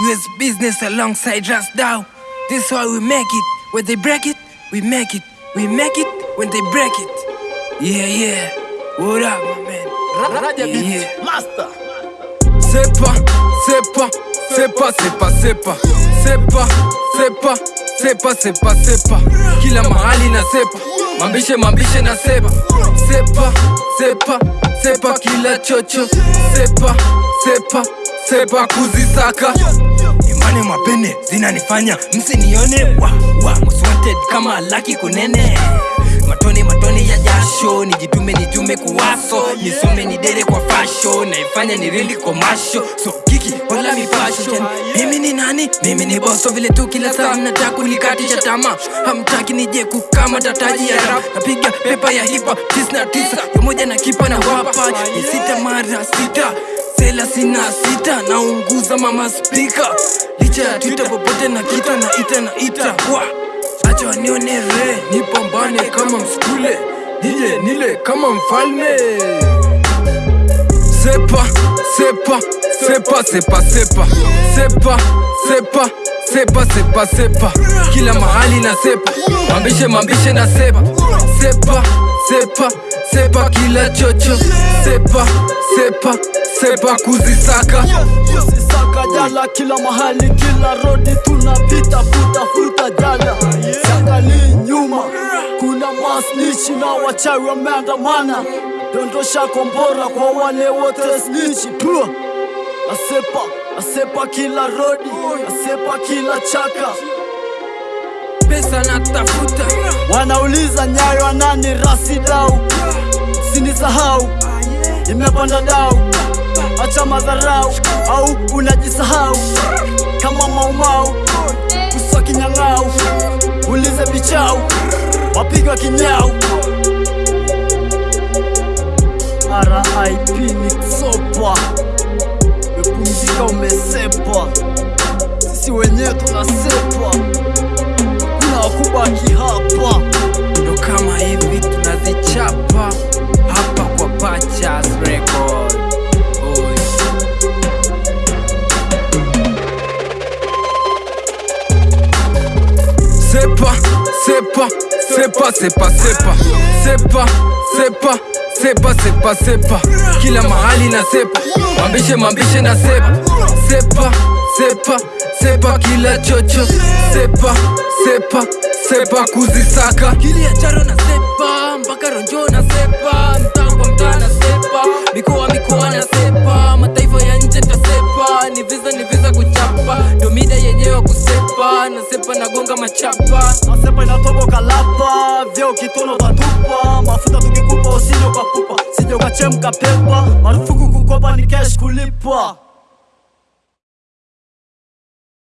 US business alongside just Dow. This is why we make it. When they break it, we make it. We make it when they break it. Yeah, yeah. What up, my man? Yeah, Beat yeah. Master. c'est pas, c'est pas, c'est pas, c'est pas, c'est pas. kila mahali na sepa, mambishe mambishe na sepa, sepa, sepa, sepa, kila chocho, sepa, sepa, sepa, kuzisaka imani mapene zinanifanya msinione wa wa most wanted kama laki kunene. Matone matone ya jasho nijitume nijume kuwaso. Nisome nidere kwa fasho naifanya ni rili komasho. So kiki wala mipasho mimi ni nani? Mimi ni boso vile tu kila saa mnataka kunikatisha tamaa. Hamtaki nije kukama tataji ya rap. Napiga pepa ya hipa tis na tisa. Pamoja na kipa na wapa. Ni sita mara sita sela sina sita. Naunguza mama spika licha Twitter, popote na kita na ita na ita. Wa acha wanione re nipambane kama mskule. Nije nile kama mfalme. Sepa sepa sepa sepa sepa. Sepa sepa sepa sepa sepa. Kila mahali na sepa. Mambishe mambishe na sepa. Sepa sepa sepa kila chocho. Sepa sepa sepa kuzisaka Jala kila mahali, kila rodi tunapita, futa futa jala. Siangalii nyuma, kuna masnichi na wachawi wameandamana. Dondosha kombora kwa wale wote snichi. tu. Asepa, asepa kila rodi, asepa kila chaka. pesa na tafuta. Wanauliza nyayo nani rasi dau, sinisahau imepanda dau, acha madharau au unajisahau. Kama maumau uso kinyang'au, ulize bichau wapigwa kinyau. RIP ni sopa, umepumzika sisi wenyewe tunasepwa. Kuna wakubaki hapa. Sepa, c'est pas, c'est pas, c'est pas, c'est pas, kila mahali na sepa, mambishe mambishe na sepa, sepa, sepa, sepa, kila chocho, sepa, sepa, sepa, kuzisaka kili charo na sepa, mpaka ronjo na sepa, mtaa kwa mtaa na sepa, mikoa mikoa na sepa, mataifa ya nje tasepa, ni visa ni visa kuchapa, domida yenyewe kusepa, na sepa nagonga machapa Você põe na tua boca lapa. Vê ba que tu não tatupa Mafuta tukikupa usinyo kwa pupa Sijoka chemka pepa. Marufuku kukopa ni cash kulipa.